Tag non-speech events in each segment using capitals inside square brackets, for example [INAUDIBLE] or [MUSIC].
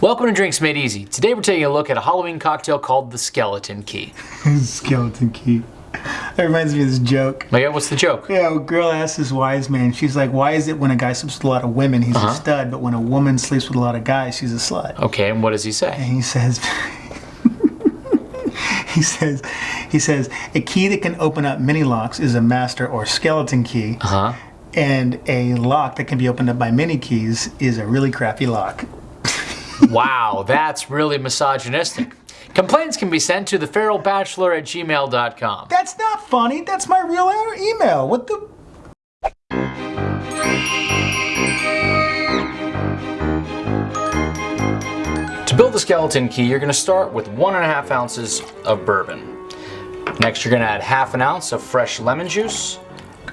Welcome to Drinks Made Easy. Today we're taking a look at a Halloween cocktail called the Skeleton Key. [LAUGHS] Skeleton key. That reminds me of this joke. Like, what's the joke? Yeah, a girl asks this wise man, she's like, why is it when a guy sleeps with a lot of women, he's Uh-huh. a stud, but when a woman sleeps with a lot of guys, she's a slut? Okay, and what does he say? And he says, [LAUGHS] he says, he says, a key that can open up many locks is a master or skeleton key, Uh huh. and a lock that can be opened up by many keys is a really crappy lock. Wow, that's really misogynistic. Complaints can be sent to theferalbachelor at gmail.com. That's not funny. That's my real email. What the? To build the skeleton key, you're going to start with one and a half ounces of bourbon. Next, you're going to add half an ounce of fresh lemon juice.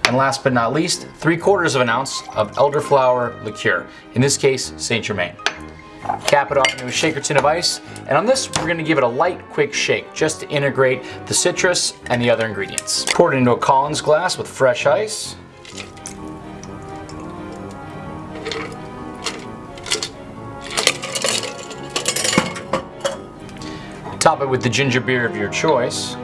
And last but not least, three quarters of an ounce of elderflower liqueur. In this case, Saint Germain. Cap it off into a shaker tin of ice. And on this, we're going to give it a light, quick shake just to integrate the citrus and the other ingredients. Pour it into a Collins glass with fresh ice. Top it with the ginger beer of your choice.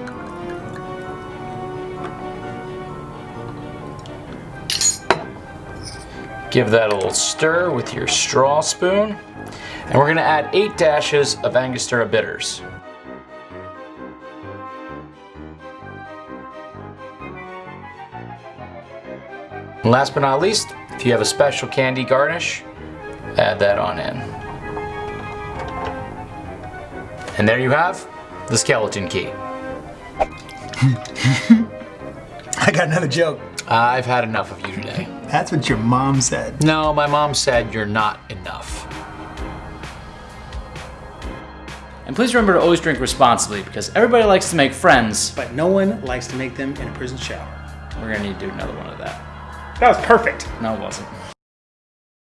Give that a little stir with your straw spoon. And we're gonna add eight dashes of Angostura bitters. And last but not least, if you have a special candy garnish, add that on in. And there you have the skeleton key. [LAUGHS] I got another joke. I've had enough of you. That's what your mom said. No, my mom said you're not enough. And please remember to always drink responsibly because everybody likes to make friends. But no one likes to make them in a prison shower. We're gonna need to do another one of that. That was perfect. No, it wasn't.